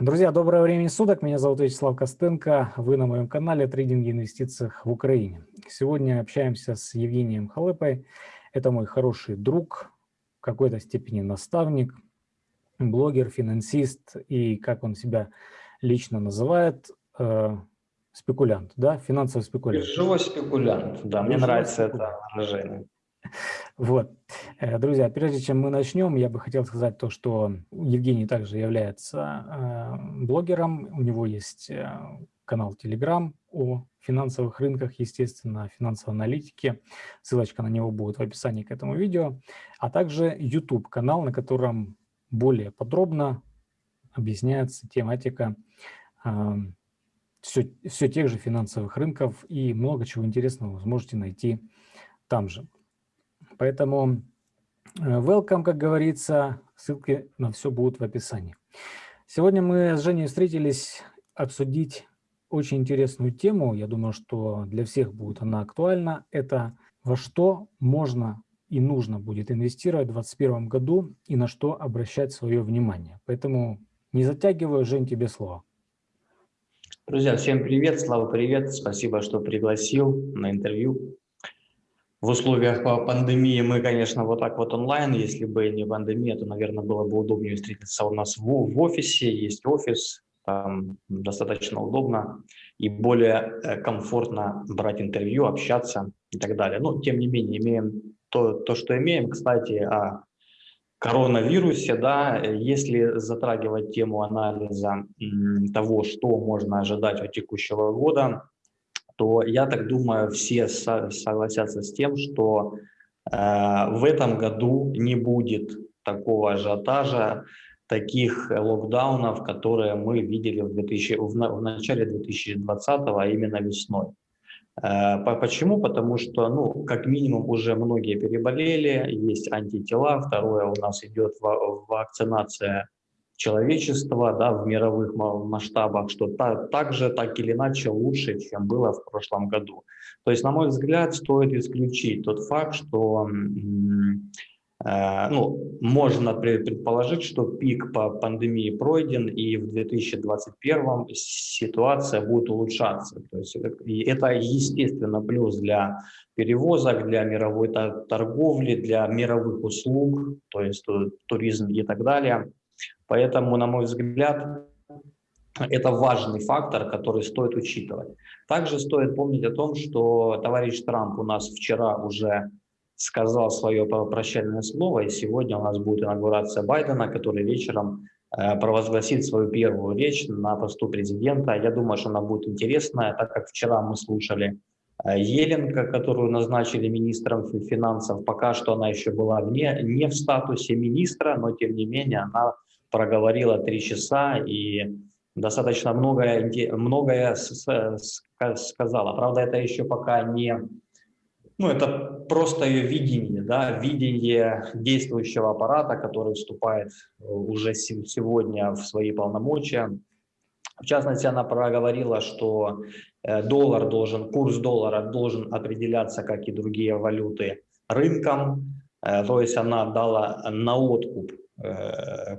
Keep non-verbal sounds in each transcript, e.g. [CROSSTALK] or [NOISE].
Друзья, доброе время суток. Меня зовут Вячеслав Костенко. Вы на моем канале «Трейдинг и инвестициях в Украине». Сегодня общаемся с Евгением Халыпой. Это мой хороший друг, в какой-то степени наставник, блогер, финансист и, как он себя лично называет, э, спекулянт, да, финансовый спекулянт. Живой спекулянт, да, мне нравится спекулянт. это выражение. [LAUGHS] Вот. Э, друзья, прежде чем мы начнем, я бы хотел сказать то, что Евгений также является э, блогером, у него есть э, канал Telegram о финансовых рынках, естественно, финансовой аналитике. Ссылочка на него будет в описании к этому видео. А также YouTube-канал, на котором более подробно объясняется тематика все, все тех же финансовых рынков и много чего интересного вы сможете найти там же. Поэтому э, welcome, как говорится, ссылки на все будут в описании. Сегодня мы с Женей встретились обсудить очень интересную тему. Я думаю, что для всех будет она актуальна. Это во что можно и нужно будет инвестировать в 2021 году и на что обращать свое внимание. Поэтому не затягиваю, Жень, тебе слово. Друзья, всем привет, Слава, привет. Спасибо, что пригласил на интервью в условиях пандемии мы, конечно, вот так вот онлайн, если бы не пандемия, то, наверное, было бы удобнее встретиться у нас в, в офисе, есть офис, там достаточно удобно и более э, комфортно брать интервью, общаться и так далее. Но, тем не менее, имеем то, то что имеем. Кстати, о коронавирусе, да, если затрагивать тему анализа того, что можно ожидать от текущего года, то я так думаю, все согласятся с тем, что э, в этом году не будет такого ажиотажа, таких локдаунов, которые мы видели в, 2000, в, в начале 2020, а именно весной. Э, почему? Потому что, ну, как минимум, уже многие переболели, есть антитела. Второе, у нас идет вакцинация человечества да, в мировых масштабах, что та, так же, так или иначе лучше, чем было в прошлом году. То есть, на мой взгляд, стоит исключить тот факт, что э, ну, можно предположить, что пик по пандемии пройден, и в 2021 ситуация будет улучшаться. То есть это, естественно, плюс для перевозок, для мировой торговли, для мировых услуг, то есть туризм и так далее. Поэтому, на мой взгляд, это важный фактор, который стоит учитывать. Также стоит помнить о том, что товарищ Трамп у нас вчера уже сказал свое прощальное слово, и сегодня у нас будет инаугурация Байдена, который вечером э, провозгласит свою первую речь на посту президента. Я думаю, что она будет интересная, так как вчера мы слушали э, Еленко, которую назначили министром финансов. Пока что она еще была вне, не в статусе министра, но тем не менее она проговорила три часа и достаточно многое, многое сказала. Правда, это еще пока не... Ну, это просто ее видение, да, видение действующего аппарата, который вступает э, уже сегодня в свои полномочия. В частности, она проговорила, что э, доллар должен, курс доллара должен определяться, как и другие валюты, рынком. Э, то есть она дала на откуп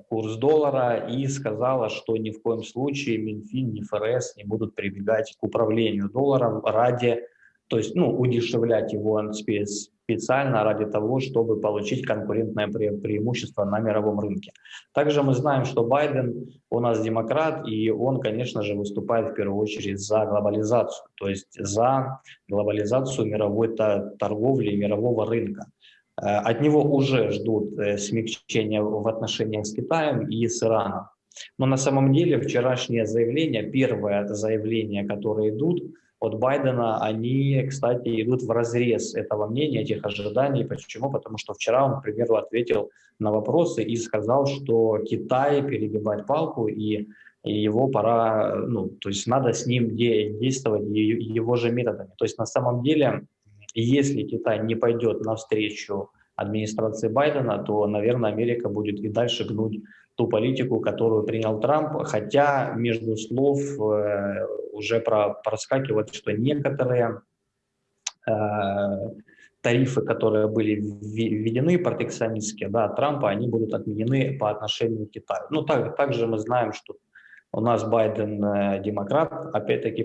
курс доллара и сказала, что ни в коем случае Минфин, ни ФРС не будут прибегать к управлению долларом ради, то есть ну, удешевлять его специально ради того, чтобы получить конкурентное пре преимущество на мировом рынке. Также мы знаем, что Байден у нас демократ, и он, конечно же, выступает в первую очередь за глобализацию, то есть за глобализацию мировой торговли мирового рынка. Э, от него уже ждут э, смягчения в отношениях с Китаем и с Ираном. Но на самом деле вчерашнее заявление, первое заявление, которые идут от Байдена, они, кстати, идут в разрез этого мнения, этих ожиданий. Почему? Потому что вчера он, к примеру, ответил на вопросы и сказал, что Китай перегибает палку и его пора, ну, то есть надо с ним действовать его же методами. То есть на самом деле если Китай не пойдет навстречу администрации Байдена, то, наверное, Америка будет и дальше гнуть ту политику, которую принял Трамп, хотя между слов э, уже про, проскакивает, что некоторые э, тарифы, которые были введены протекционистские, да, Трампа, они будут отменены по отношению к Китаю. Ну, так, также мы знаем, что У нас Байден э, демократ, опять-таки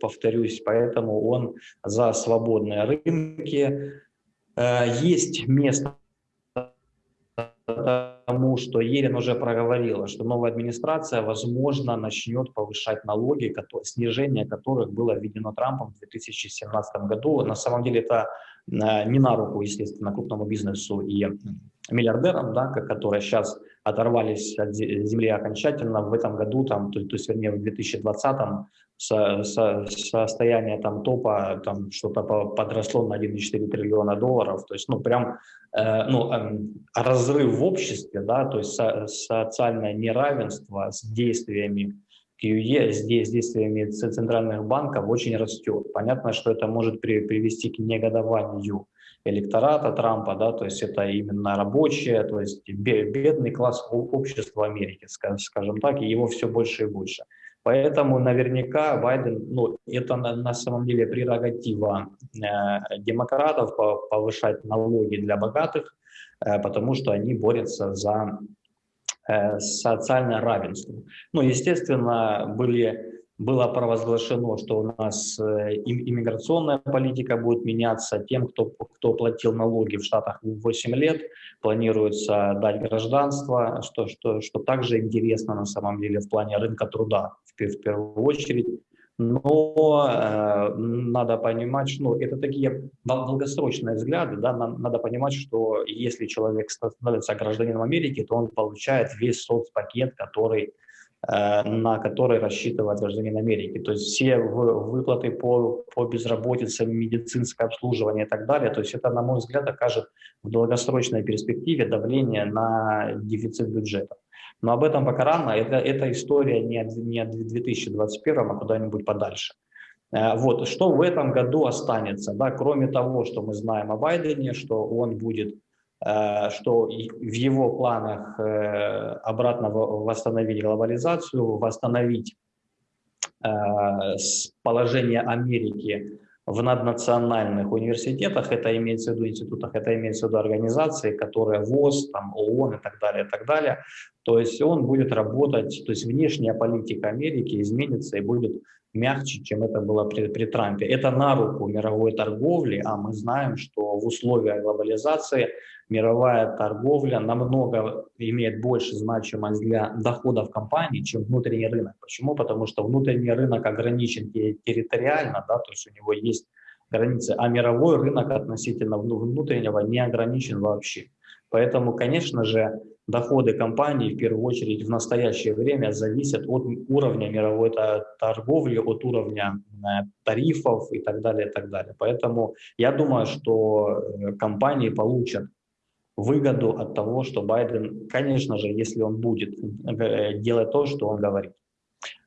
повторюсь, поэтому он за свободные рынки. Э, есть место тому, что Ерин уже проговорила, что новая администрация, возможно, начнет повышать налоги, снижение которых было введено Трампом в 2017 году. На самом деле это не на руку, естественно, крупному бизнесу и миллиардерам, да, которые сейчас оторвались от земли окончательно в этом году, там, то, то есть, вернее, в 2020 со, со, состояние там топа там что-то подросло на 1,4 триллиона долларов, то есть, ну, прям, э, ну, э, разрыв в обществе, да, то есть со, социальное неравенство с действиями QE, с, с действиями центральных банков очень растет. Понятно, что это может при, привести к негодованию электората Трампа, да, то есть это именно рабочие, то есть бедный класс общества Америки, скажем так, и его все больше и больше. Поэтому наверняка Байден, ну, это на, на самом деле прерогатива э, демократов повышать налоги для богатых, э, потому что они борются за э, социальное равенство. Ну, естественно, были было провозглашено, что у нас э, иммиграционная политика будет меняться. Тем, кто, кто платил налоги в Штатах 8 лет, планируется дать гражданство, что, что, что также интересно на самом деле в плане рынка труда в, в первую очередь. Но э, надо понимать, что ну, это такие долгосрочные взгляды. Да? Надо понимать, что если человек становится гражданином Америки, то он получает весь соцпакет, который на который рассчитывает гражданин Америки. То есть все выплаты по, по безработице, медицинское обслуживание и так далее. То есть это, на мой взгляд, окажет в долгосрочной перспективе давление на дефицит бюджета. Но об этом пока рано. Это, это история не, не 2021, а куда-нибудь подальше. Э, вот, что в этом году останется, да, кроме того, что мы знаем о Байдене, что он будет Э, что в его планах э, обратно восстановить глобализацию, восстановить э, положение Америки в наднациональных университетах, это имеется в виду институтах, это имеется в виду организации, которые ВОЗ, там, ООН и так далее, и так далее. То есть он будет работать, то есть внешняя политика Америки изменится и будет мягче, чем это было при, при Трампе. Это на руку мировой торговли, а мы знаем, что в условиях глобализации мировая торговля намного имеет больше значимость для доходов компании, чем внутренний рынок. Почему? Потому что внутренний рынок ограничен территориально, да, то есть у него есть границы, а мировой рынок относительно внутреннего не ограничен вообще. Поэтому, конечно же, доходы компании в первую очередь в настоящее время зависят от уровня мировой торговли, от уровня э, тарифов и так далее, и так далее. Поэтому я думаю, что э, компании получат выгоду от того, что Байден, конечно же, если он будет э, делать то, что он говорит.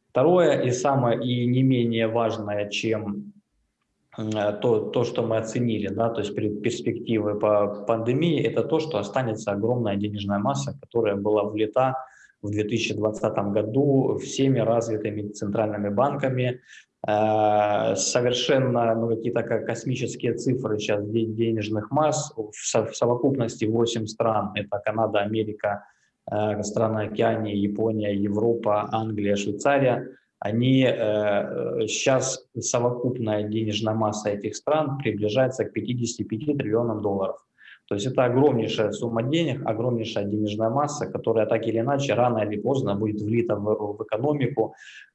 Второе и самое и не менее важное, чем то, то, что мы оценили, да, то есть перспективы по пандемии, это то, что останется огромная денежная масса, которая была влита в 2020 году всеми развитыми центральными банками, Э, совершенно ну, какие-то космические цифры сейчас денежных масс. В совокупности 8 стран, это Канада, Америка, э, страны Океании, Япония, Европа, Англия, Швейцария, они сейчас э, совокупная денежная масса этих стран приближается к 55 триллионам долларов. То есть это огромнейшая сумма денег, огромнейшая денежная масса, которая так или иначе рано или поздно будет влита в, в экономику.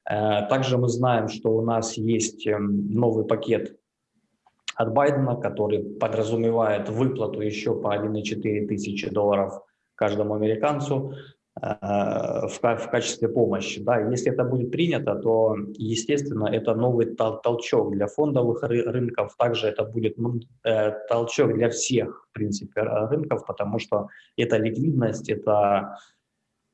Э, также мы знаем, что у нас есть эм, новый пакет от Байдена, который подразумевает выплату еще по 1,4 тысячи долларов каждому американцу. Э, в, качестве помощи. Да. Если это будет принято, то, естественно, это новый тол толчок для фондовых ры рынков, также это будет ну, э, толчок для всех, в принципе, рынков, потому что это ликвидность, это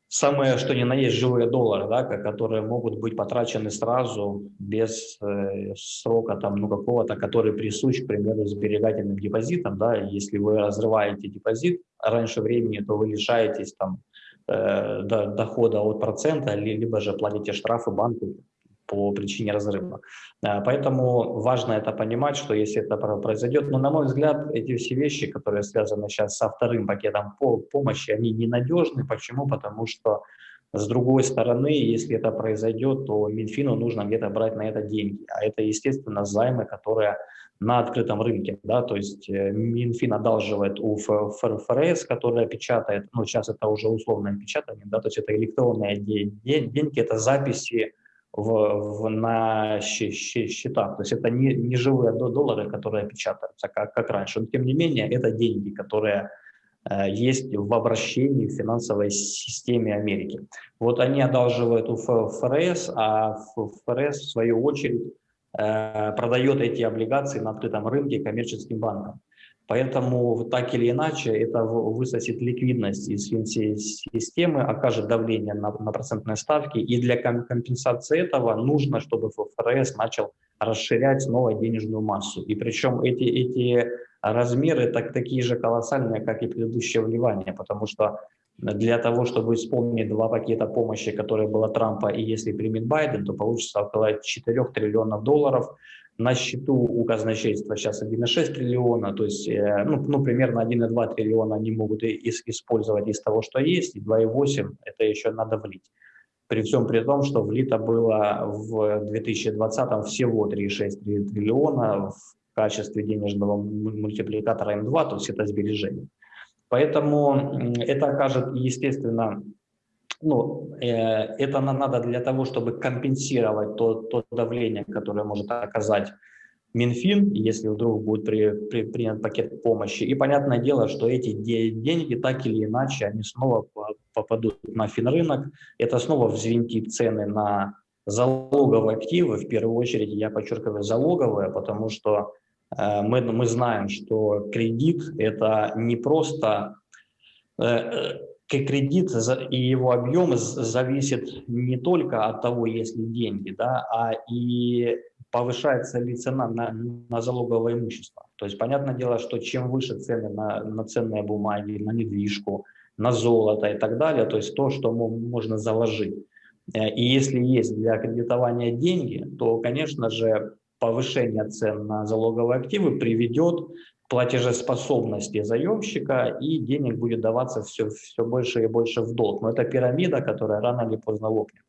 самое, что ни на есть, живые доллары, да, которые могут быть потрачены сразу, без э, срока там, ну, какого-то, который присущ, к примеру, сберегательным депозитам. Да, если вы разрываете депозит раньше времени, то вы лишаетесь там, Э, дохода от процента, либо же платите штрафы банку по причине разрыва. Э, поэтому важно это понимать, что если это произойдет, но на мой взгляд, эти все вещи, которые связаны сейчас со вторым пакетом помощи, они ненадежны. Почему? Потому что С другой стороны, если это произойдет, то Минфину нужно где-то брать на это деньги. А это, естественно, займы, которые на открытом рынке. Да? То есть э, Минфин одалживает у ФРС, которая печатает, ну сейчас это уже условное печатание, да? то есть это электронные деньги, это записи в, в, на счетах. То есть это не, не живые доллары, которые печатаются, как, как раньше. Но тем не менее, это деньги, которые Э, есть в обращении в финансовой системе Америки. Вот они одалживают у ФРС, а ФРС в свою очередь продает эти облигации на открытом рынке коммерческим банкам. Поэтому так или иначе это высосет ликвидность из системы, окажет давление на, на процентные ставки. И для компенсации этого нужно, чтобы ФРС начал расширять снова денежную массу. И причем эти, эти размеры так, такие же колоссальные, как и предыдущее вливание, потому что для того, чтобы исполнить два пакета помощи, которые было Трампа, и если примет Байден, то получится около 4 триллионов долларов. На счету у казначейства сейчас 1,6 триллиона, то есть э, ну, ну, примерно 1,2 триллиона они могут использовать из того, что есть, и 2,8 это еще надо влить. При всем при том, что влито было в 2020 всего 3,6 триллиона, в качестве денежного мультипликатора М2, то есть это сбережение. Поэтому это окажет, естественно, ну, э, это надо для того, чтобы компенсировать то, то давление, которое может оказать Минфин, если вдруг будет при, при, принят пакет помощи. И понятное дело, что эти деньги так или иначе, они снова попадут на финрынок, это снова взвинтит цены на залоговые активы, в первую очередь я подчеркиваю залоговые, потому что мы, мы знаем, что кредит – это не просто э, э, кредит и его объем зависит не только от того, есть ли деньги, да, а и повышается ли цена на, на залоговое имущество. То есть, понятное дело, что чем выше цены на, на ценные бумаги, на недвижку, на золото и так далее, то есть то, что можно заложить. И если есть для кредитования деньги, то, конечно же, повышение цен на залоговые активы приведет к платежеспособности заемщика, и денег будет даваться все, все больше и больше в долг. Но это пирамида, которая рано или поздно лопнет.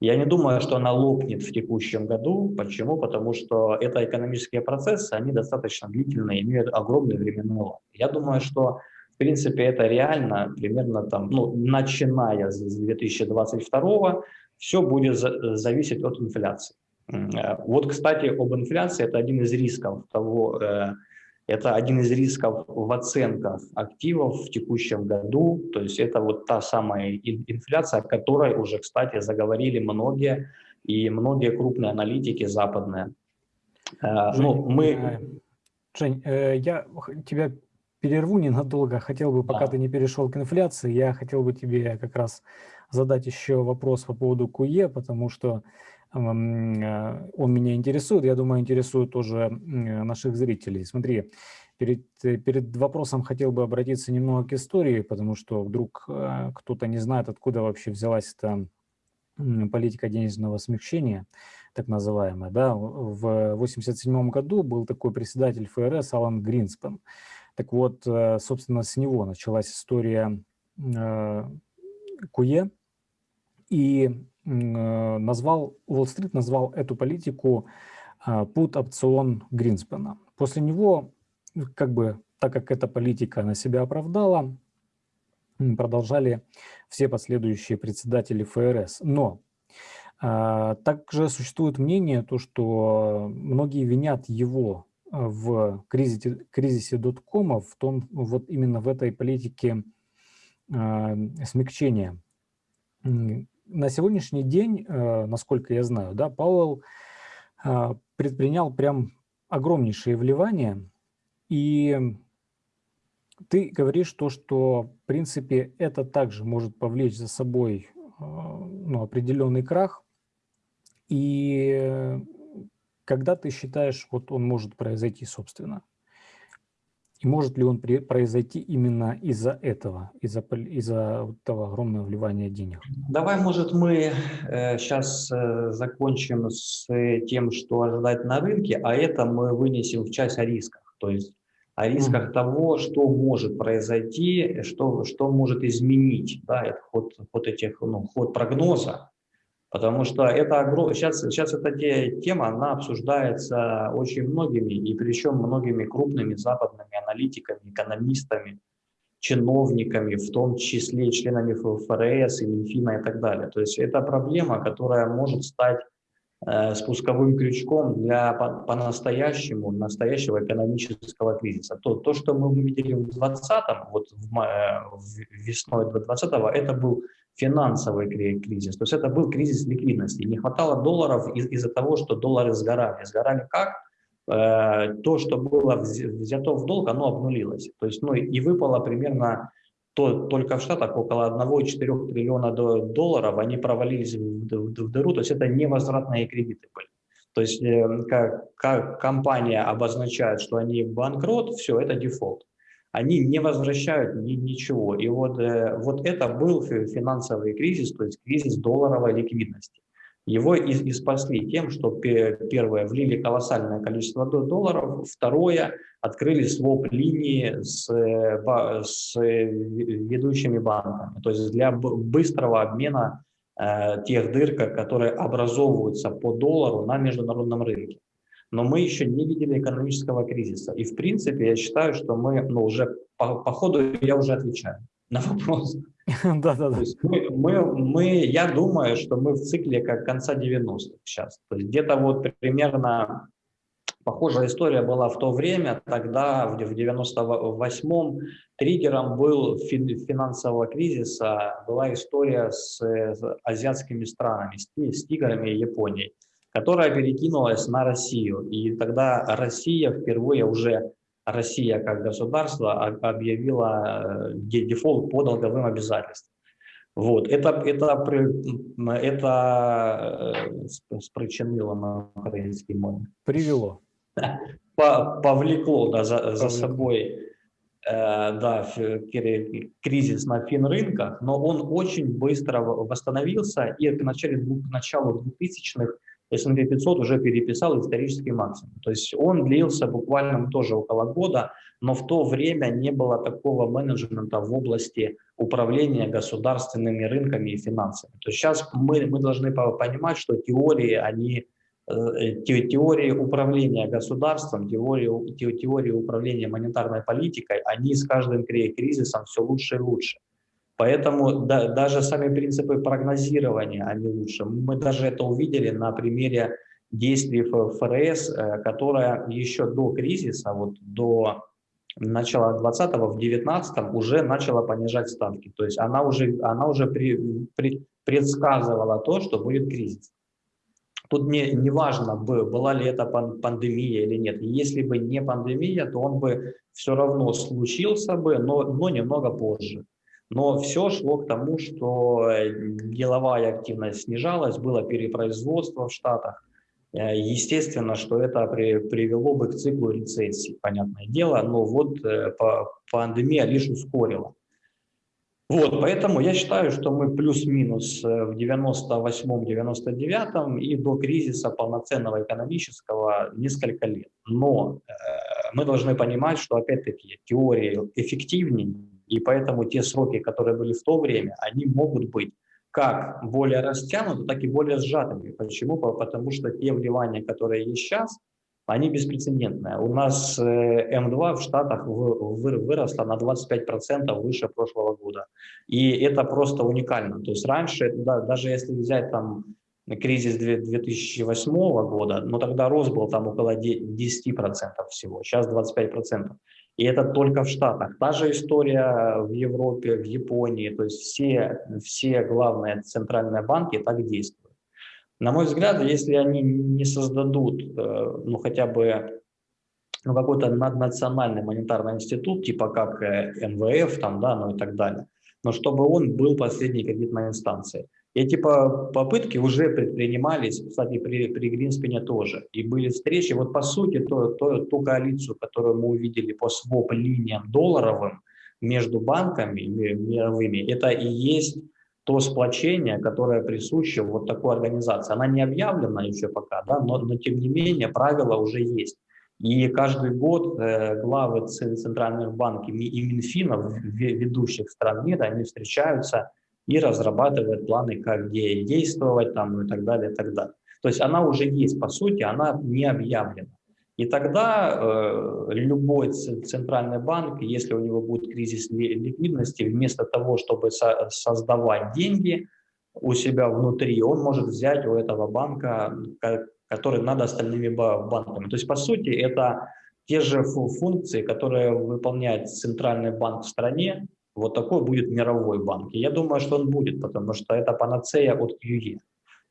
Я не думаю, что она лопнет в текущем году. Почему? Потому что это экономические процессы, они достаточно длительные, имеют огромный временной лаг. Я думаю, что в принципе это реально примерно там, ну, начиная с 2022 все будет зависеть от инфляции. Э, вот, кстати, об инфляции, это один из рисков того, э, это один из рисков в оценках активов в текущем году, то есть это вот та самая инфляция, о которой уже, кстати, заговорили многие, и многие крупные аналитики западные. Э, Жень, ну, мы... Жень, я тебя перерву ненадолго, хотел бы, пока да. ты не перешел к инфляции, я хотел бы тебе как раз задать еще вопрос по поводу КУЕ, потому что он меня интересует, я думаю, интересует тоже наших зрителей. Смотри, перед, э, перед вопросом хотел бы обратиться немного к истории, потому что вдруг э, кто-то не знает, откуда вообще взялась эта политика денежного смягчения, так называемая. Да? В 1987 году был такой председатель ФРС Алан Гринспен. Так вот, собственно, с него началась история КУЕ, и Э, назвал, Уолл-стрит назвал эту политику а, пут-опцион Гринспена. После него, как бы, так как эта политика на себя оправдала, продолжали все последующие председатели ФРС. Но также существует мнение, то, что многие винят его в кризисе, кризисе доткомов, в том, вот именно в этой политике а, смягчения на сегодняшний день, э, насколько я знаю, да, Пауэлл э, предпринял прям огромнейшие вливания, и ты говоришь то, что, в принципе, это также может повлечь за собой э, ну, определенный крах, и когда ты считаешь, вот он может произойти, собственно? И может ли он произойти именно из-за этого, из-за из, этого огромного вливания денег? Давай, может, мы э, сейчас э, закончим с тем, что ожидать на рынке, а это мы вынесем в часть о рисках. То есть о рисках mm. того, что может произойти, что, что может изменить да, ход, ход, этих, ну, ход прогноза. Потому что это сейчас, сейчас эта тема, она обсуждается очень многими, и причем многими крупными западными аналитиками, экономистами, чиновниками, в том числе членами ФРС и Минфина и так далее. То есть это проблема, которая может стать э, спусковым крючком для по-настоящему, по настоящего экономического кризиса. То, то, что мы увидели в 2020, вот в, э, весной 2020, это был финансовый кризис. То есть это был кризис ликвидности. Не хватало долларов из- из-за того, что доллары сгорали. Сгорали как? Э, то, что было взято в долг, оно обнулилось. То есть, ну, и выпало примерно то, только в Штатах около 1,4 триллиона долларов, они провалились в, в, в дыру, то есть это невозвратные кредиты были. То есть э, как, как компания обозначает, что они банкрот, все, это дефолт. Они не возвращают ни, ничего. И вот, э, вот это был финансовый кризис, то есть кризис долларовой ликвидности. Его и, и спасли тем, что первое, влили колоссальное количество долларов, второе, открыли своп-линии с, с ведущими банками, то есть для быстрого обмена э, тех дыр, которые образовываются по доллару на международном рынке. Но мы еще не видели экономического кризиса. И в принципе я считаю, что мы ну, уже по, по ходу я уже отвечаю на вопрос. [LAUGHS] Да-да-да. Мы, мы, мы, я думаю, что мы в цикле как конца 90-х сейчас. То есть где-то вот примерно похожая история была в то время, тогда в 98-м триггером был финансового кризиса, была история с, с азиатскими странами, с, с тиграми и Японией, которая перекинулась на Россию. И тогда Россия впервые уже Россия как государство объявила э, дефолт по долговым обязательствам. Вот. Это, это, это э, спричинило на украинский мой. Привело. [LAUGHS] Повлекло да, за, за собой э, да, кризис на финрынках, но он очень быстро восстановился и к, начале, к началу 2000-х S&P 500 уже переписал исторический максимум. То есть он длился буквально тоже около года, но в то время не было такого менеджмента в области управления государственными рынками и финансами. То есть сейчас мы, мы должны понимать, что теории, они э, теории управления государством, теории, теории управления монетарной политикой, они с каждым кризисом все лучше и лучше. Поэтому да, даже сами принципы прогнозирования, они лучше. Мы даже это увидели на примере действий ФРС, э, которая еще до кризиса, вот до начала 20-го, в 19-м уже начала понижать ставки. То есть она уже, она уже при, при, предсказывала то, что будет кризис. Тут не, не важно, была ли это пандемия или нет. Если бы не пандемия, то он бы все равно случился бы, но, но немного позже. Но все шло к тому, что э, деловая активность снижалась, было перепроизводство в Штатах. Э, естественно, что это при, привело бы к циклу рецессии, понятное дело, но вот э, пандемия лишь ускорила. Вот, поэтому я считаю, что мы плюс-минус в 98-99 и до кризиса полноценного экономического несколько лет. Но э, мы должны понимать, что опять-таки теории эффективнее, и поэтому те сроки, которые были в то время, они могут быть как более растянуты, так и более сжатыми. Почему? Потому что те вливания, которые есть сейчас, они беспрецедентные. У нас э, М2 в Штатах выросло на 25% выше прошлого года. И это просто уникально. То есть раньше, да, даже если взять там кризис 2008 года, но тогда рост был там около 10% всего, сейчас 25%. И это только в Штатах. Та же история в Европе, в Японии. То есть все, все главные центральные банки так действуют. На мой взгляд, если они не создадут э, ну, хотя бы ну, какой-то наднациональный монетарный институт, типа как э, МВФ там, да, ну и так далее, но чтобы он был последней кредитной инстанцией, эти попытки уже предпринимались, кстати, при, при Гринспене тоже. И были встречи. Вот по сути, то, то, ту коалицию, которую мы увидели по своп-линиям долларовым между банками мировыми, это и есть то сплочение, которое присуще вот такой организации. Она не объявлена еще пока, да, но, но тем не менее правила уже есть. И каждый год э, главы центральных банков и Минфинов ведущих стран мира, они встречаются и разрабатывают планы, как действовать там, и так далее, и так далее. То есть она уже есть, по сути, она не объявлена. И тогда э, любой центральный банк, если у него будет кризис ликвидности, вместо того, чтобы со создавать деньги у себя внутри, он может взять у этого банка, который над остальными банками. То есть, по сути, это те же функции, которые выполняет центральный банк в стране, вот такой будет мировой банк. И я думаю, что он будет, потому что это панацея от QE.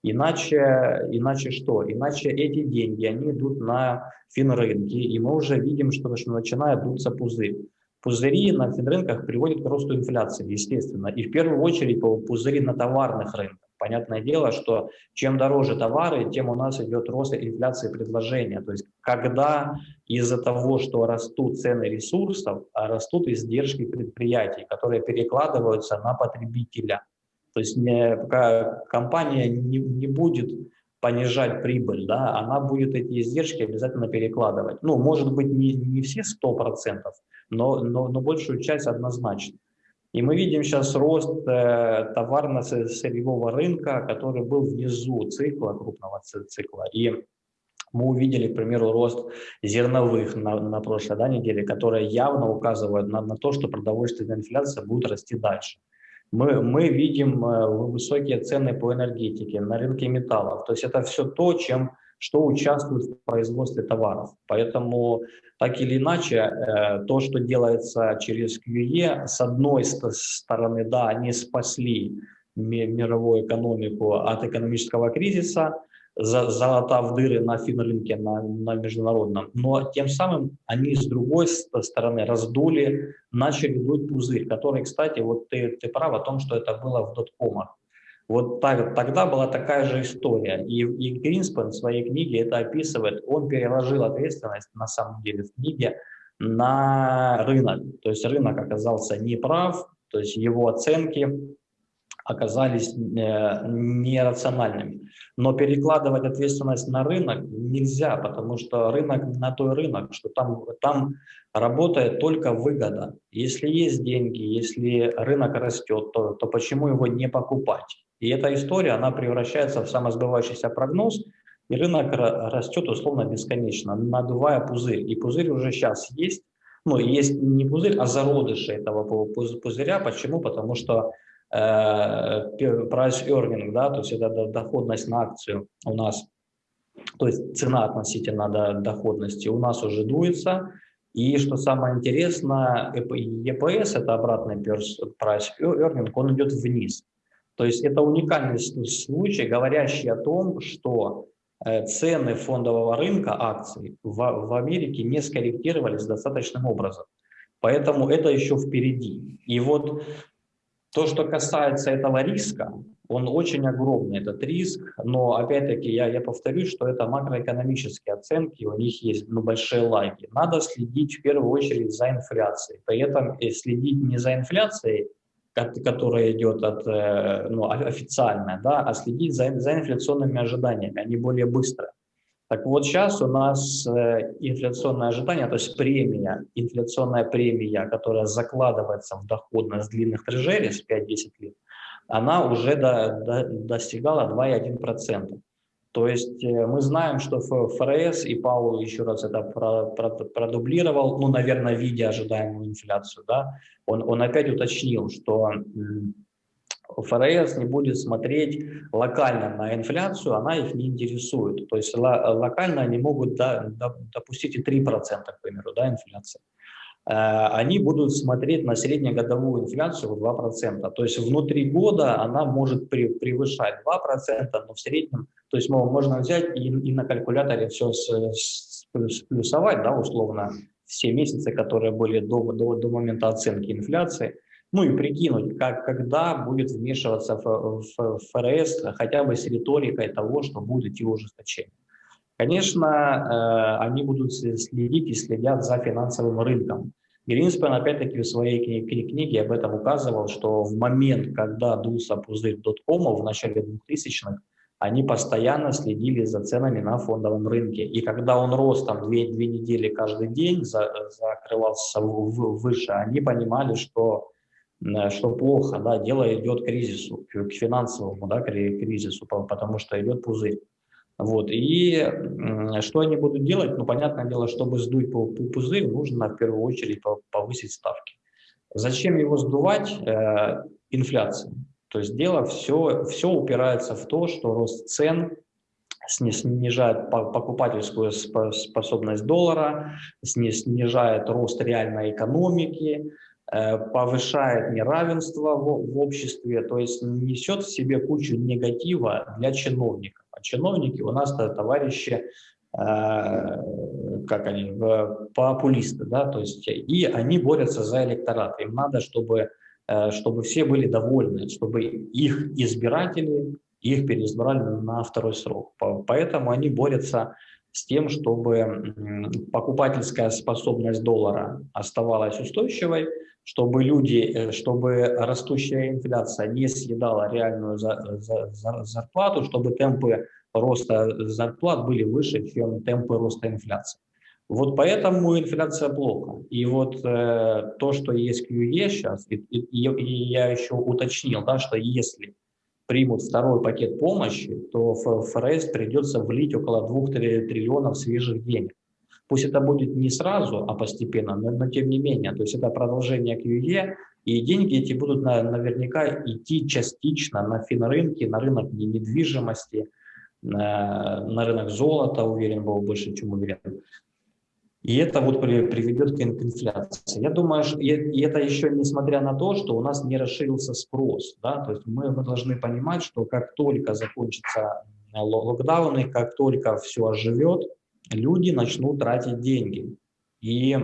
Иначе, иначе что? Иначе эти деньги, они идут на финрынки, и мы уже видим, что, что начинает дуться пузырь. Пузыри на финрынках приводят к росту инфляции, естественно. И в первую очередь пузыри на товарных рынках. Понятное дело, что чем дороже товары, тем у нас идет рост инфляции предложения. То есть когда из-за того, что растут цены ресурсов, а растут издержки предприятий, которые перекладываются на потребителя. То есть не, компания не, не будет понижать прибыль, да, она будет эти издержки обязательно перекладывать. Ну, может быть, не, не все 100%, но, но, но большую часть однозначно. И мы видим сейчас рост э, товарно-сырьевого рынка, который был внизу цикла, крупного цикла. И мы увидели, к примеру, рост зерновых на, на прошлой да, неделе, которые явно указывают на, на то, что продовольственная инфляция будет расти дальше мы, мы видим э, высокие цены по энергетике, на рынке металлов. То есть это все то, чем, что участвует в производстве товаров. Поэтому так или иначе, э, то, что делается через QE, с одной стороны, да, они спасли мировую экономику от экономического кризиса, залатав дыры на финрынке, на, на международном. Но тем самым они с другой стороны раздули, начали дуть пузырь, который, кстати, вот ты, ты прав о том, что это было в доткомах. Вот так, тогда была такая же история. И, и Гринспен в своей книге это описывает. Он переложил ответственность, на самом деле, в книге на рынок. То есть рынок оказался неправ, то есть его оценки оказались э, нерациональными. Но перекладывать ответственность на рынок нельзя, потому что рынок на той рынок, что там, там работает только выгода. Если есть деньги, если рынок растет, то, то почему его не покупать? И эта история, она превращается в самосбывающийся прогноз, и рынок растет условно бесконечно, надувая пузырь. И пузырь уже сейчас есть, ну, есть не пузырь, а зародыши этого пузыря. Почему? Потому что Э, price earning, да, то есть это доходность на акцию у нас, то есть цена относительно доходности у нас уже дуется. И что самое интересное, EPS, это обратный price earning, он идет вниз. То есть это уникальный случай, говорящий о том, что э, цены фондового рынка акций в, в Америке не скорректировались достаточным образом. Поэтому это еще впереди. И вот то, что касается этого риска, он очень огромный, этот риск, но опять-таки я, я повторюсь, что это макроэкономические оценки, у них есть ну, большие лаги. Надо следить в первую очередь за инфляцией, при этом э, следить не за инфляцией, которая идет от, э, ну, официальная, да, а следить за, за инфляционными ожиданиями, они более быстрые. Так вот сейчас у нас э, инфляционное ожидание, то есть премия, инфляционная премия, которая закладывается в доходность длинных трежерис 5-10 лет, она уже до, до, достигала 2,1%. То есть э, мы знаем, что ФРС, и Паул еще раз это продублировал, ну, наверное, видя ожидаемую инфляцию, да, он, он опять уточнил, что ФРС не будет смотреть локально на инфляцию, она их не интересует. То есть локально они могут да, допустить и 3%, к примеру, да, инфляции. Э, они будут смотреть на среднегодовую инфляцию в 2%. То есть внутри года она может превышать 2%, но в среднем, то есть можно взять и, и на калькуляторе все сплюсовать, да, условно, все месяцы, которые были до, до, до момента оценки инфляции – ну и прикинуть, как, когда будет вмешиваться в, в ФРС хотя бы с риторикой того, что будет идти ужесточение. Конечно, э, они будут следить и следят за финансовым рынком. Гринспен, опять-таки, в своей книге, об этом указывал, что в момент, когда дулся пузырь доткомов в начале 2000-х, они постоянно следили за ценами на фондовом рынке. И когда он рос там две, две недели каждый день, за, закрывался выше, они понимали, что, что плохо, да, дело идет к кризису, к финансовому да, кризису, потому что идет пузырь. Вот. И что они будут делать? Ну, понятное дело, чтобы сдуть пузырь, нужно в первую очередь повысить ставки. Зачем его сдувать? Э, инфляция. То есть дело все, все упирается в то, что рост цен снижает покупательскую способность доллара, снижает рост реальной экономики, э, повышает неравенство в обществе, то есть несет в себе кучу негатива для чиновников. А чиновники у нас товарищи, э, как они, популисты, да, то есть и они борются за электорат. Им надо, чтобы Э, чтобы все были довольны, чтобы их избиратели их переизбрали на второй срок. Поэтому они борются с тем, чтобы покупательская способность доллара оставалась устойчивой, чтобы люди, э, чтобы растущая инфляция не съедала реальную зарплату, чтобы темпы роста зарплат были выше, чем темпы роста инфляции. Вот поэтому инфляция плохо. И вот э, то, что есть QE сейчас, и, и, и я еще уточнил, да, что если примут второй пакет помощи, то ФРС придется влить около 2 триллионов свежих денег. Пусть это будет не сразу, а постепенно, но, но тем не менее. То есть это продолжение QE, и деньги эти будут на, наверняка идти частично на финрынки, на рынок недвижимости, на, на рынок золота, уверен был, больше, чем уверен. И это вот приведет к инфляции. Я думаю, что, и это еще несмотря на то, что у нас не расширился спрос. Да? То есть мы, мы должны понимать, что как только закончатся э, локдауны, как только все оживет, люди начнут тратить деньги. И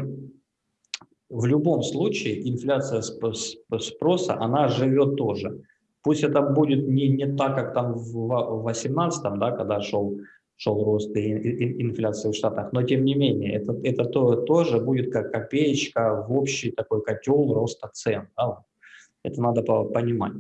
в любом случае инфляция спроса, она живет тоже. Пусть это будет не, не так, как там в 2018, да, когда шел шел рост инфляции в Штатах, но тем не менее, это, это то, тоже будет как копеечка в общий такой котел роста цен. Да? Это надо понимать.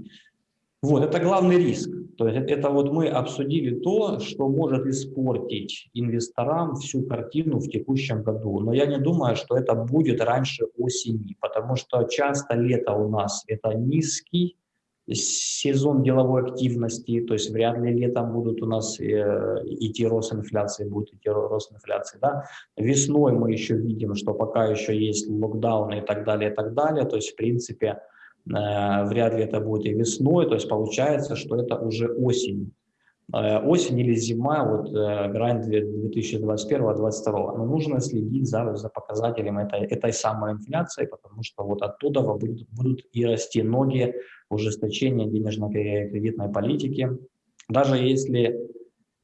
Вот, это главный риск. То есть это вот мы обсудили то, что может испортить инвесторам всю картину в текущем году. Но я не думаю, что это будет раньше осени, потому что часто лето у нас это низкий сезон деловой активности, то есть вряд ли летом будут у нас э, идти рост инфляции, будет идти рост инфляции. Да? Весной мы еще видим, что пока еще есть локдауны и так далее, и так далее, то есть в принципе э, вряд ли это будет и весной, то есть получается, что это уже осень. Э, осень или зима, вот грань 2021-2022. Но нужно следить за, за показателем этой, этой самой инфляции, потому что вот оттуда будут, будут и расти ноги ужесточения денежно-кредитной политики. Даже если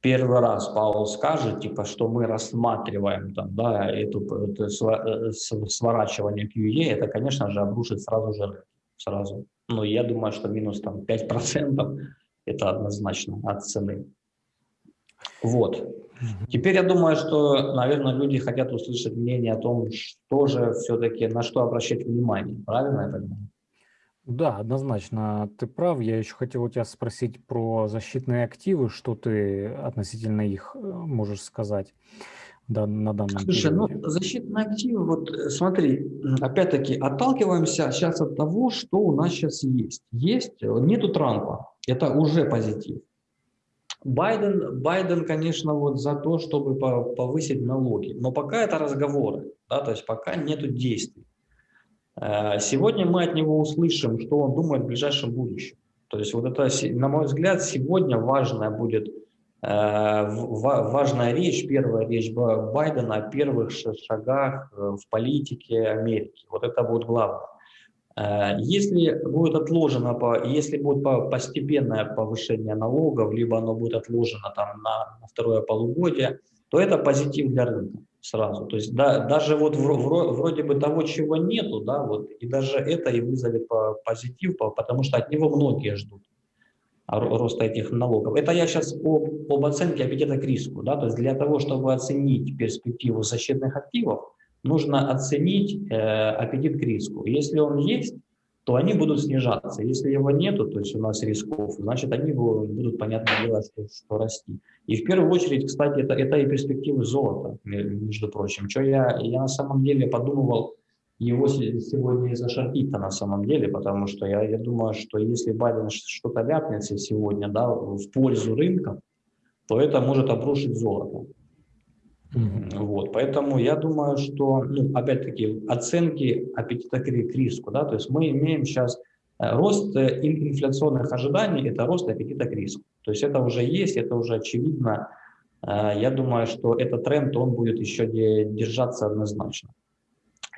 первый раз Паул скажет, типа, что мы рассматриваем там, да, эту, это э, сворачивание QE, это, конечно же, обрушит сразу же сразу. Но я думаю, что минус там 5% это однозначно от цены. Вот. Теперь я думаю, что, наверное, люди хотят услышать мнение о том, что же все-таки, на что обращать внимание. Правильно я понимаю? Да, однозначно, ты прав. Я еще хотел у тебя спросить про защитные активы, что ты относительно их э, можешь сказать да, на данном Слушай, ну, периоде. ну защитные активы, вот э, смотри, опять-таки отталкиваемся сейчас от того, что у нас сейчас есть. Есть, э, нету Трампа, это уже позитив. Байден, Байден, конечно, вот за то, чтобы повысить налоги, но пока это разговоры, да, то есть пока нету действий. Э, сегодня мы от него услышим, что он думает в ближайшем будущем. То есть вот это, на мой взгляд, сегодня важная будет э, важная речь, первая речь Байдена о первых шагах э, в политике Америки. Вот это будет главное. Если будет отложено, если будет постепенное повышение налогов, либо оно будет отложено там на, на второе полугодие, то это позитив для рынка сразу. То есть да, даже вот вроде бы того, чего нету, да, вот, и даже это и вызовет по, позитив, по, потому что от него многие ждут роста этих налогов. Это я сейчас об, об оценке аппетита к риску. Да, то есть для того, чтобы оценить перспективу защитных активов, нужно оценить э, аппетит к риску. Если он есть, то они будут снижаться. Если его нету, то есть у нас рисков, значит, они будут, понятное дело, что, что расти. И в первую очередь, кстати, это, это и перспективы золота, между прочим. Что я, я на самом деле подумывал его сегодня и зашортить-то на самом деле, потому что я, я думаю, что если Байден что-то ляпнется сегодня да, в пользу рынка, то это может обрушить золото. Вот, поэтому я думаю, что, ну, опять-таки, оценки аппетита к риску, да, то есть мы имеем сейчас э, рост э, инфляционных ожиданий, это рост аппетита к риску. То есть это уже есть, это уже очевидно. Э, я думаю, что этот тренд, он будет еще держаться однозначно.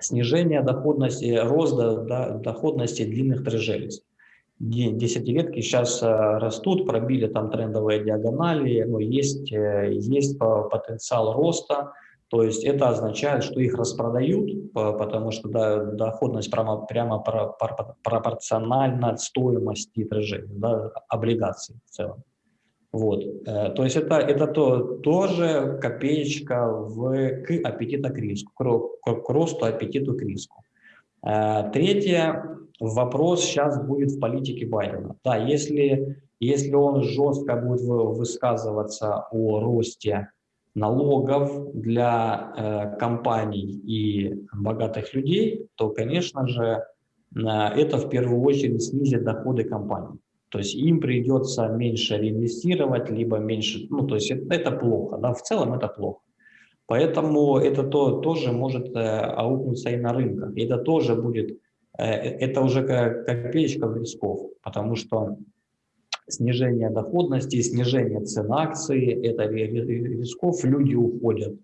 Снижение доходности, рост доходности длинных трежерис десятилетки сейчас э, растут, пробили там трендовые диагонали, но есть, э, есть потенциал роста, то есть это означает, что их распродают, потому что доходность прямо, прямо пропорциональна стоимости трежей, да, облигаций в целом. Вот. Э, то есть это, это то, тоже копеечка в, к аппетиту к риску, к, к росту аппетиту к риску. Третье, вопрос сейчас будет в политике Байдена. Да, если, если он жестко будет высказываться о росте налогов для э, компаний и богатых людей, то, конечно же, э, это в первую очередь снизит доходы компаний. То есть им придется меньше реинвестировать, либо меньше, ну, то есть это, это плохо, да, в целом это плохо. Поэтому это то, тоже может э, аукнуться и на рынках. Это тоже будет это уже копеечка рисков, потому что снижение доходности, снижение цен акций, это рисков, люди уходят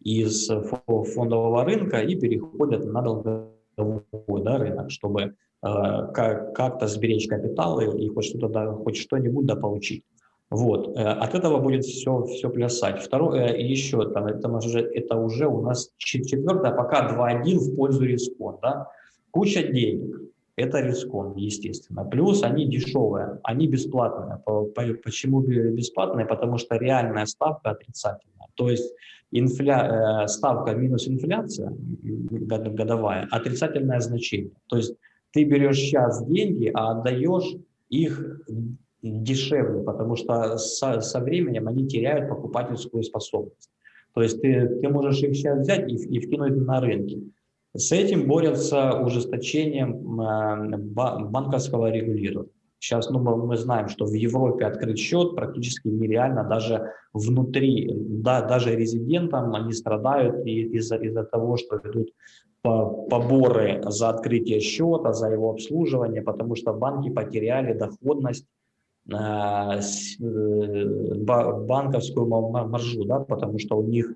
из фондового рынка и переходят на долговой да, рынок, чтобы э, как-то сберечь капиталы и хоть что-то, да, хоть что-нибудь да. Вот, э, от этого будет все, все плясать. Второе, еще, там, это, уже, это уже у нас четвертое, пока 2-1 в пользу рисков, да, Куча денег. Это рискон, естественно. Плюс они дешевые, они бесплатные. Почему бесплатные? Потому что реальная ставка отрицательная. То есть инфля... Э, ставка минус инфляция годовая, отрицательное значение. То есть ты берешь сейчас деньги, а отдаешь их дешевле, потому что со, со временем они теряют покупательскую способность. То есть ты, ты можешь их сейчас взять и, и вкинуть на рынке. С этим борются ужесточением э, банковского регулирования. Сейчас ну, мы знаем, что в Европе открыть счет практически нереально даже внутри, да, даже резидентам они страдают из-за из, -за, того, что идут поборы за открытие счета, за его обслуживание, потому что банки потеряли доходность э, э, банковскую маржу, да, потому что у них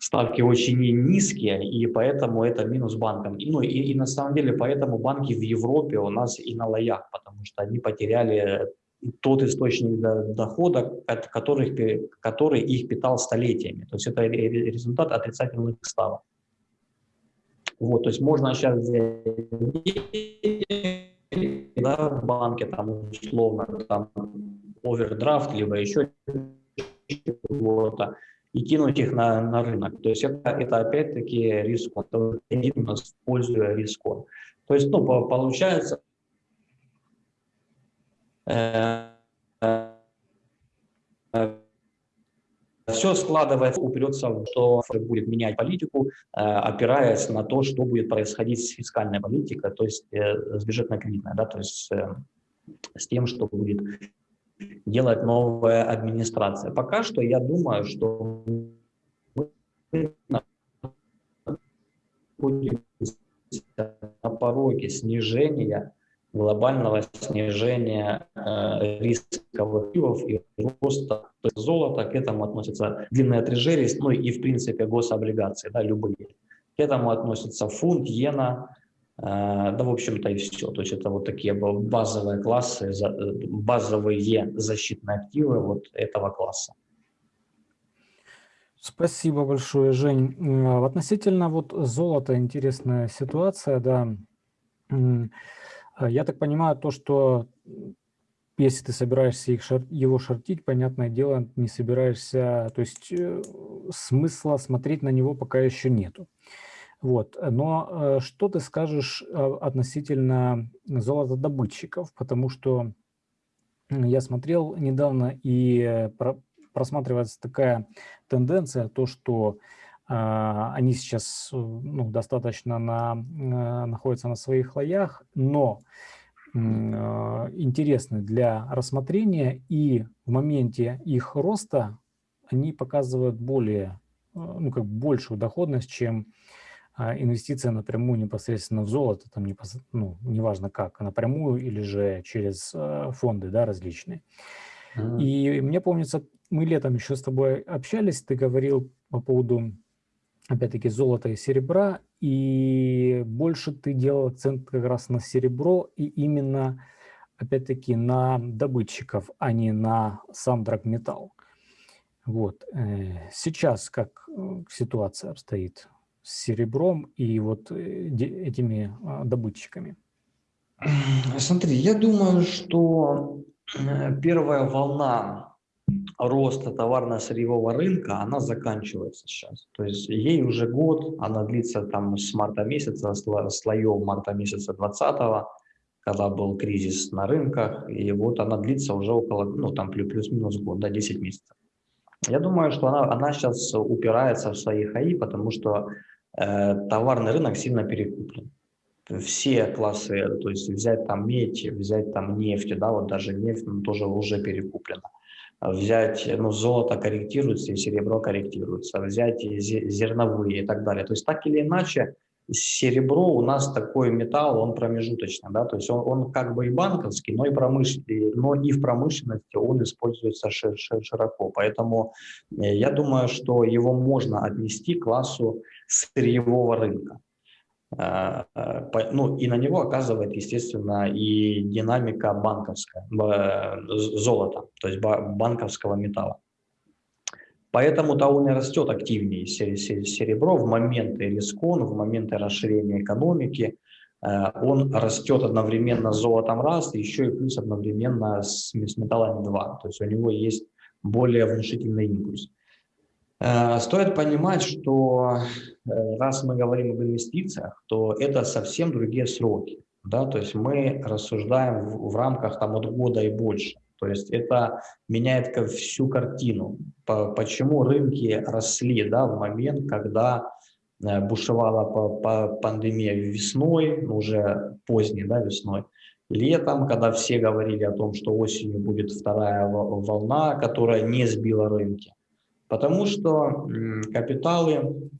ставки очень низкие, и поэтому это минус банкам. И, ну, и, и на самом деле поэтому банки в Европе у нас и на лоях, потому что они потеряли тот источник дохода, который, который их питал столетиями. То есть это результат отрицательных ставок. Вот, то есть можно сейчас взять да, в банке, там, условно, там, овердрафт, либо еще чего-то, и кинуть их на, на рынок. То есть это, это опять-таки риск, используя риск. То есть, ну, получается, э, э, все складывается, упрется в то, что будет менять политику, э, опираясь на то, что будет происходить с фискальной политикой, то есть э, с бюджетно-кредитной, да, то есть э, с тем, что будет делать новая администрация. Пока что я думаю, что мы на пороге снижения, глобального снижения э, рисковых активов и роста золота, к этому относятся длинные трежерии, ну и в принципе гособлигации, да, любые. К этому относятся фунт, иена, да, в общем-то, и все. То есть это вот такие базовые классы, базовые защитные активы вот этого класса. Спасибо большое, Жень. Э, относительно вот золота интересная ситуация, да. Э, я так понимаю, то, что если ты собираешься их шор его шортить, понятное дело, не собираешься, то есть смысла смотреть на него пока еще нету. Вот. Но что ты скажешь относительно золотодобытчиков? Потому что я смотрел недавно, и просматривается такая тенденция, то, что а, они сейчас ну, достаточно на, находятся на своих лоях, но интересны для рассмотрения, и в моменте их роста они показывают более, ну, как большую доходность, чем инвестиция напрямую непосредственно в золото, там непос... ну, неважно как, напрямую или же через фонды да, различные. Mm -hmm. И мне помнится, мы летом еще с тобой общались, ты говорил по поводу, опять-таки, золота и серебра, и больше ты делал акцент как раз на серебро и именно, опять-таки, на добытчиков, а не на сам драгметалл. Вот. Э, сейчас как э, ситуация обстоит с серебром и вот э, этими а, добытчиками? Смотри, я думаю, что первая волна роста товарно-сырьевого рынка, она заканчивается сейчас. То есть ей уже год, она длится там с марта месяца, слоев марта месяца 20 когда был кризис на рынках, и вот она длится уже около, ну там плюс-минус год, да, 10 месяцев. Я думаю, что она, она сейчас упирается в свои хаи, потому что э, товарный рынок сильно перекуплен. Все классы, то есть взять там медь, взять там нефть, да, вот даже нефть ну, тоже уже перекуплена взять, ну, золото корректируется и серебро корректируется, взять зерновые и так далее. То есть так или иначе, серебро у нас такой металл, он промежуточный, да, то есть он, он как бы и банковский, но и, промышленный, но и в промышленности он используется широко. Поэтому э, я думаю, что его можно отнести к классу сырьевого рынка. А, а, ну, и на него оказывает, естественно, и динамика банковская, золота, то есть банковского металла. Поэтому-то он и растет активнее, серебро, в моменты рискон, в моменты расширения экономики. А, он растет одновременно с золотом раз, еще и плюс одновременно с металлами два. То есть у него есть более внушительный импульс. Стоит понимать, что Э, раз мы говорим об инвестициях, то это совсем другие сроки. Да? То есть мы рассуждаем в рамках там, от года и больше. То есть это меняет всю картину. По, почему рынки росли да, в момент, когда э, бушевала по, по пандемия весной, ну, уже поздней да, весной, летом, когда все говорили о том, что осенью будет вторая волна, которая не сбила рынки. Потому что капиталы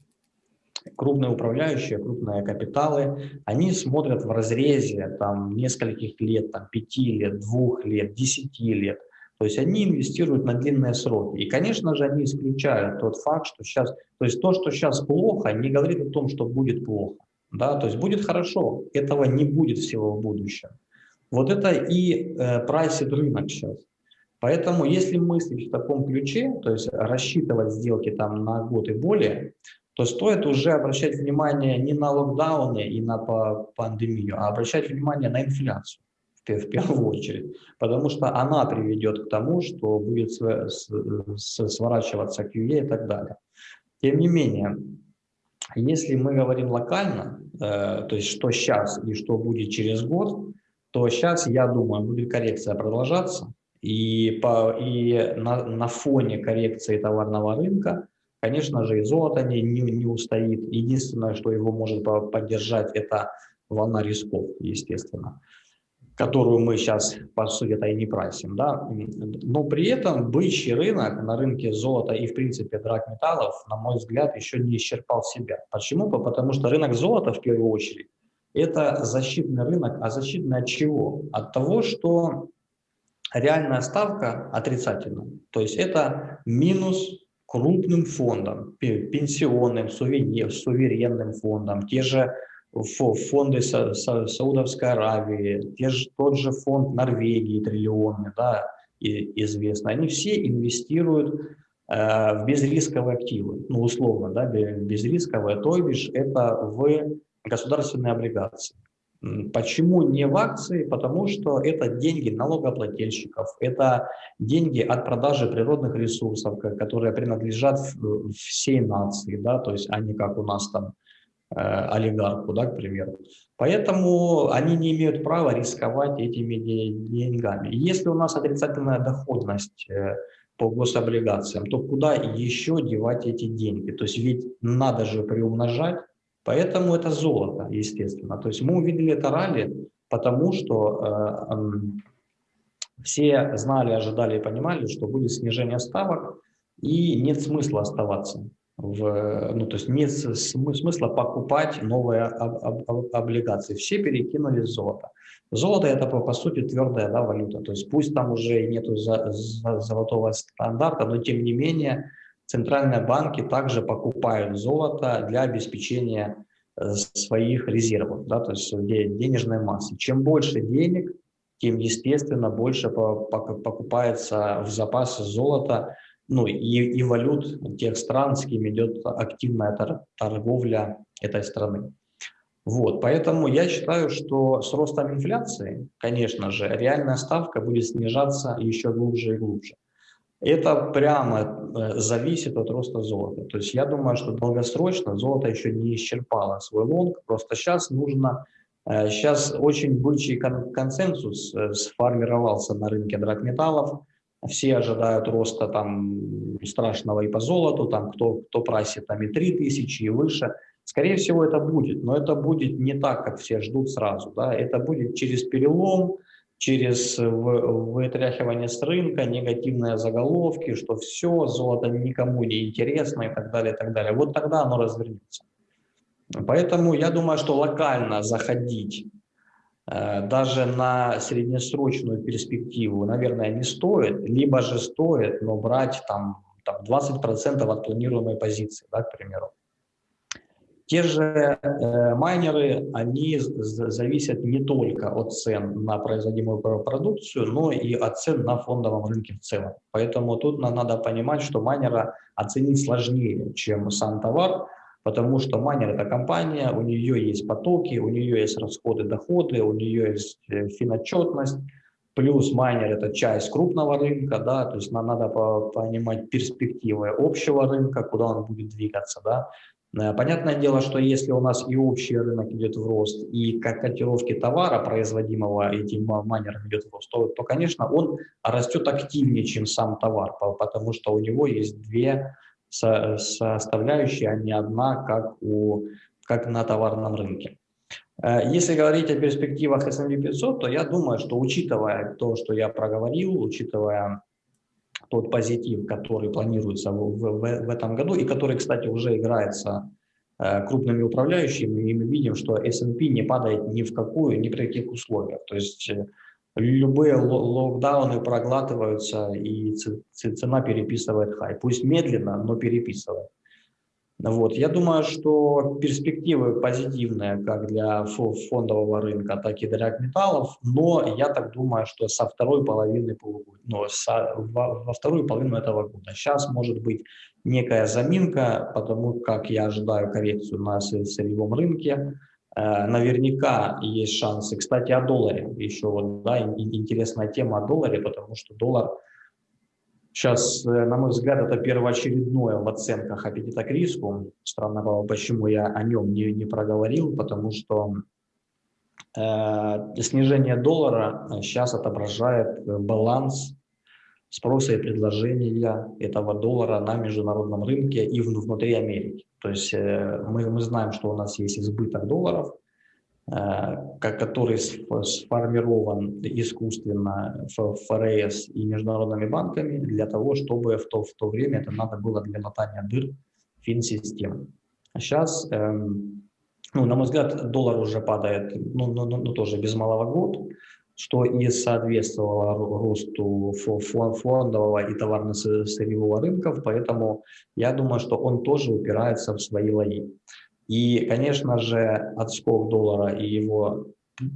крупные управляющие, крупные капиталы, они смотрят в разрезе там, нескольких лет, там, пяти лет, двух лет, десяти лет. То есть они инвестируют на длинные сроки. И, конечно же, они исключают тот факт, что сейчас, то есть то, что сейчас плохо, не говорит о том, что будет плохо. Да? То есть будет хорошо, этого не будет всего в будущем. Вот это и э, прайсит рынок сейчас. Поэтому, если мыслить в таком ключе, то есть рассчитывать сделки там на год и более, то стоит уже обращать внимание не на локдауны и на пандемию, а обращать внимание на инфляцию в первую очередь, потому что она приведет к тому, что будет сворачиваться QE и так далее. Тем не менее, если мы говорим локально, э, то есть что сейчас и что будет через год, то сейчас, я думаю, будет коррекция продолжаться, и, по, и на, на фоне коррекции товарного рынка Конечно же, и золото не, не, не устоит. Единственное, что его может поддержать, это волна рисков, естественно, которую мы сейчас, по сути, это и не прайсим. Да? Но при этом бычий рынок на рынке золота и, в принципе, драгметаллов, на мой взгляд, еще не исчерпал себя. Почему? Потому что рынок золота, в первую очередь, это защитный рынок. А защитный от чего? От того, что реальная ставка отрицательная. То есть это минус крупным фондам, пенсионным, суверенным фондам, те же фонды Саудовской Аравии, те же, тот же фонд Норвегии триллионный, да, известно, они все инвестируют э, в безрисковые активы, ну условно, да, безрисковые, то бишь это в государственные облигации. Почему не в акции? Потому что это деньги налогоплательщиков, это деньги от продажи природных ресурсов, которые принадлежат всей нации, да, то есть они как у нас там олигарху, да, к примеру. Поэтому они не имеют права рисковать этими деньгами. Если у нас отрицательная доходность по гособлигациям, то куда еще девать эти деньги? То есть ведь надо же приумножать, поэтому это золото, естественно. То есть мы увидели это ралли, потому что э, э, все знали, ожидали и понимали, что будет снижение ставок, и нет смысла оставаться. В, ну, то есть нет смысла покупать новые об, об, облигации. Все перекинули золото. Золото это по, по сути твердая да, валюта, то есть пусть там уже и нету за, за, золотого стандарта, но тем не менее центральные банки также покупают золото для обеспечения э, своих резервов, да, то есть денежной массы. Чем больше денег, тем, естественно, больше покупается в запасы золота, ну и, и валют тех стран, с кем идет активная торговля этой страны. Вот, поэтому я считаю, что с ростом инфляции, конечно же, реальная ставка будет снижаться еще глубже и глубже. Это прямо э, зависит от роста золота. То есть я думаю, что долгосрочно золото еще не исчерпало свой лонг, просто сейчас нужно, сейчас э, очень бычий консенсус э, сформировался на рынке драгметаллов, все ожидают роста там страшного и по золоту, там кто, кто просит там и 3000 и выше – Скорее всего, это будет, но это будет не так, как все ждут сразу. Да? Это будет через перелом, через вытряхивание с рынка, негативные заголовки, что все, золото никому не интересно и так далее, и так далее. Вот тогда оно развернется. Поэтому я думаю, что локально заходить даже на среднесрочную перспективу, наверное, не стоит, либо же стоит, но брать там, там 20% от планируемой позиции, да, к примеру. Те же э, майнеры, они зависят не только от цен на производимую продукцию, но и от цен на фондовом рынке в целом. Поэтому тут надо понимать, что майнера оценить сложнее, чем сам товар, потому что майнер – это компания, у нее есть потоки, у нее есть расходы, доходы, у нее есть э, финотчетность, плюс майнер – это часть крупного рынка, да, то есть нам надо понимать перспективы общего рынка, куда он будет двигаться, да, Э, понятное дело, что если у нас и общий рынок идет в рост, и как котировки товара, производимого этим майнером идет в рост, то, то, конечно, он растет активнее, чем сам товар, потому что у него есть две составляющие, а не одна, как, у, как на товарном рынке. Э, если говорить о перспективах S&P 500, то я думаю, что учитывая то, что я проговорил, учитывая тот позитив, который планируется в, в, в этом году и который, кстати, уже играется э, крупными управляющими, и мы видим, что S&P не падает ни в какую, ни при каких условиях. То есть э, любые локдауны проглатываются, и цена переписывает хай. Пусть медленно, но переписывает. Вот. Я думаю, что перспективы позитивные как для фондового рынка, так и для металлов, но я так думаю, что со второй половины полугодия, ну, со, во, во вторую половину этого года. Сейчас может быть некая заминка, потому как я ожидаю коррекцию на сырьевом рынке. Э, наверняка есть шансы. Кстати, о долларе еще вот, да, интересная тема о долларе, потому что доллар – Сейчас, э, на мой взгляд, это первоочередное в оценках аппетита к риску. Странно было, почему я о нем не, не проговорил, потому что э, снижение доллара сейчас отображает баланс спроса и предложения этого доллара на международном рынке и внутри Америки. То есть э, мы, мы знаем, что у нас есть избыток долларов, Э, который сформирован искусственно в ФРС и международными банками для того, чтобы в то, в то время это надо было для латания дыр финсистем. А сейчас, эм, ну, на мой взгляд, доллар уже падает, ну, ну, ну, ну тоже без малого год, что и соответствовало росту фондового и товарно-сырьевого рынков, поэтому я думаю, что он тоже упирается в свои лои. И, конечно же, отскок доллара и его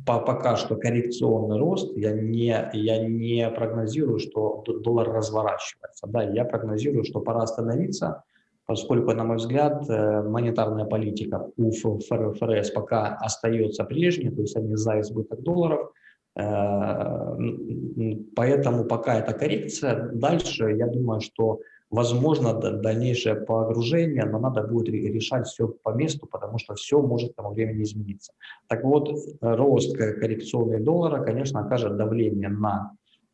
пока что коррекционный рост, я не, я не прогнозирую, что доллар разворачивается. Да, я прогнозирую, что пора остановиться, поскольку, на мой взгляд, э, монетарная политика у ФРС пока остается прежней, то есть они за избыток долларов, поэтому пока это коррекция. Дальше, я думаю, что возможно дальнейшее погружение, но надо будет решать все по месту, потому что все может к тому времени измениться. Так вот, рост коррекционной доллара, конечно, окажет давление на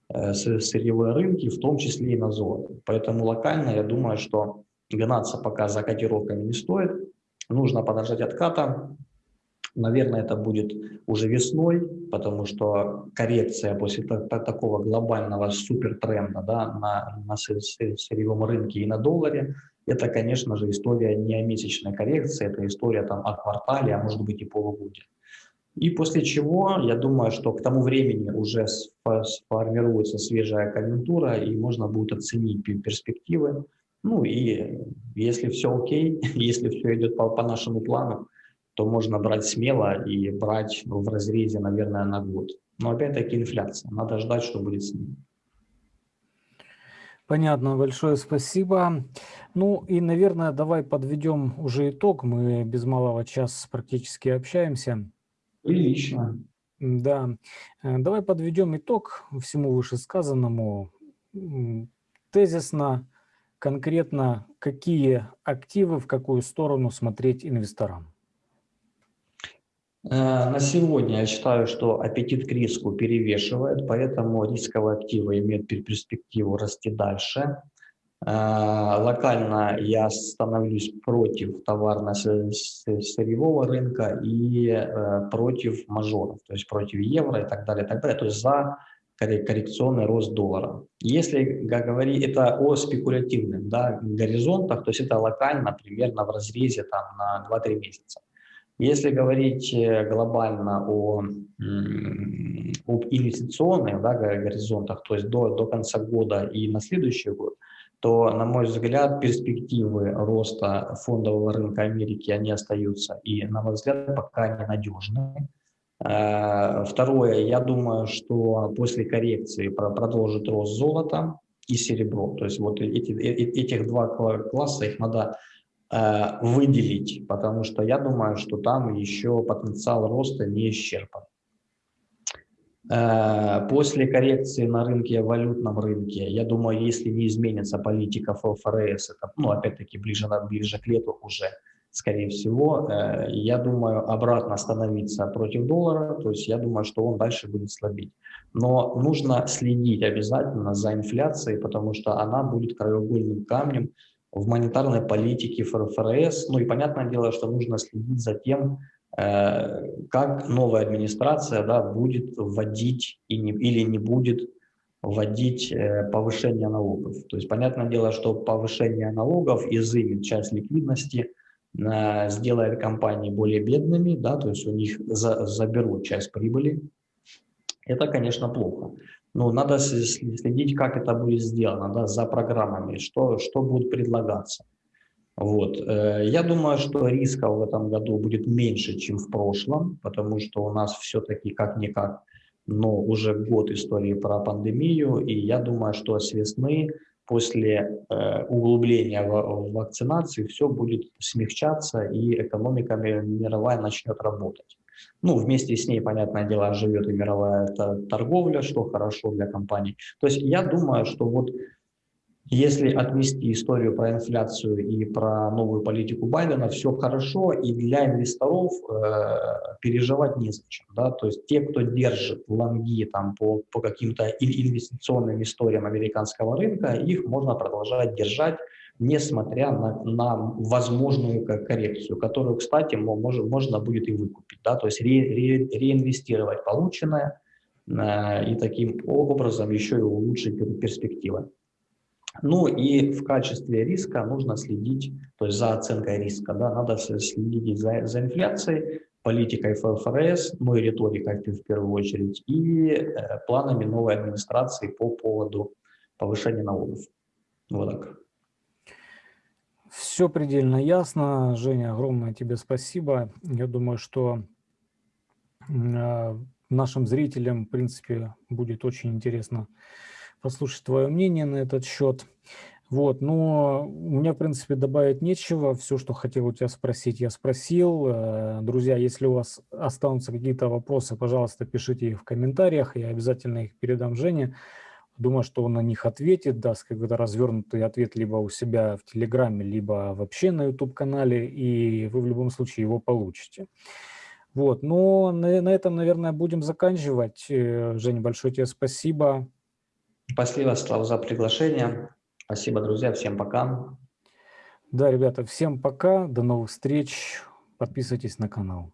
э, сырьевые рынки, в том числе и на золото. Поэтому локально я думаю, что гнаться пока за котировками не стоит. Нужно подождать отката, Наверное, это будет уже весной, потому что коррекция после такого глобального супертренда да, на, на сырьевом рынке и на долларе, это, конечно же, история не о месячной коррекции, это история там, о квартале, а может быть и полугодия. И после чего, я думаю, что к тому времени уже сформируется свежая конъюнктура, и можно будет оценить перспективы. Ну и если все окей, [LAUGHS] если все идет по, по нашему плану, то можно брать смело и брать в разрезе, наверное, на год. Но опять-таки инфляция. Надо ждать, что будет с ним. Понятно, большое спасибо. Ну и, наверное, давай подведем уже итог. Мы без малого час практически общаемся. Прилично. Да. Э, давай подведем итог всему вышесказанному. Тезисно, конкретно, какие активы, в какую сторону смотреть инвесторам? Э, на сегодня я считаю, что аппетит к риску перевешивает, поэтому рисковые активы имеют перспективу расти дальше. Э, локально я становлюсь против товарно-сырьевого рынка и э, против мажоров, то есть против евро и так далее, и так далее, то есть за коррекционный рост доллара. Если говорить это о спекулятивных да, горизонтах, то есть это локально примерно в разрезе там, на 2-3 месяца. Если говорить э, глобально о, об инвестиционных да, горизонтах, то есть до, до конца года и на следующий год, то, на мой взгляд, перспективы роста фондового рынка Америки, они остаются и, на мой взгляд, пока ненадежны. Э, второе, я думаю, что после коррекции продолжит рост золота и серебро. То есть вот эти, э, этих два класса, их надо выделить, потому что я думаю, что там еще потенциал роста не исчерпан. Э, после коррекции на рынке, валютном рынке, я думаю, если не изменится политика ФРС, это, ну, опять-таки, ближе, ближе к лету уже, скорее всего, э, я думаю, обратно становиться против доллара, то есть я думаю, что он дальше будет слабить. Но нужно следить обязательно за инфляцией, потому что она будет краеугольным камнем в монетарной политике ФРС. Ну и понятное дело, что нужно следить за тем, э, как новая администрация да, будет вводить и не, или не будет вводить э, повышение налогов. То есть понятное дело, что повышение налогов изымет часть ликвидности, э, сделает компании более бедными, да, то есть у них за, заберут часть прибыли. Это, конечно, плохо. Ну, надо следить, как это будет сделано, да, за программами, что, что будет предлагаться. Вот. Э, я думаю, что рисков в этом году будет меньше, чем в прошлом, потому что у нас все-таки как-никак, но уже год истории про пандемию, и я думаю, что с весны после э, углубления в вакцинации все будет смягчаться, и экономика мировая начнет работать. Ну, вместе с ней, понятное дело, живет и мировая торговля, что хорошо для компаний. То есть я думаю, что вот если отмести историю про инфляцию и про новую политику Байдена, все хорошо, и для инвесторов э, переживать незачем. Да? То есть те, кто держит лонги там, по, по каким-то инвестиционным историям американского рынка, их можно продолжать держать несмотря на, на возможную коррекцию, которую, кстати, можно, можно будет и выкупить, да, то есть ре, ре, реинвестировать полученное э, и таким образом еще и улучшить перспективы. Ну и в качестве риска нужно следить, то есть за оценкой риска, да, надо следить за, за инфляцией, политикой ФРС, ну и риторикой в первую очередь, и э, планами новой администрации по поводу повышения налогов. Вот так. Все предельно ясно. Женя, огромное тебе спасибо. Я думаю, что а, нашим зрителям, в принципе, будет очень интересно послушать твое мнение на этот счет. Вот, но у меня, в принципе, добавить нечего. Все, что хотел у тебя спросить, я спросил. Э, друзья, если у вас останутся какие-то вопросы, пожалуйста, пишите их в комментариях, я обязательно их передам Жене. Думаю, что он на них ответит, даст какой-то развернутый ответ либо у себя в Телеграме, либо вообще на YouTube-канале, и вы в любом случае его получите. Вот, но на, на этом, наверное, будем заканчивать. Э, Женя, большое тебе спасибо. Спасибо, Слав, за приглашение. Спасибо, друзья. Всем пока. Да, ребята, всем пока. До новых встреч. Подписывайтесь на канал.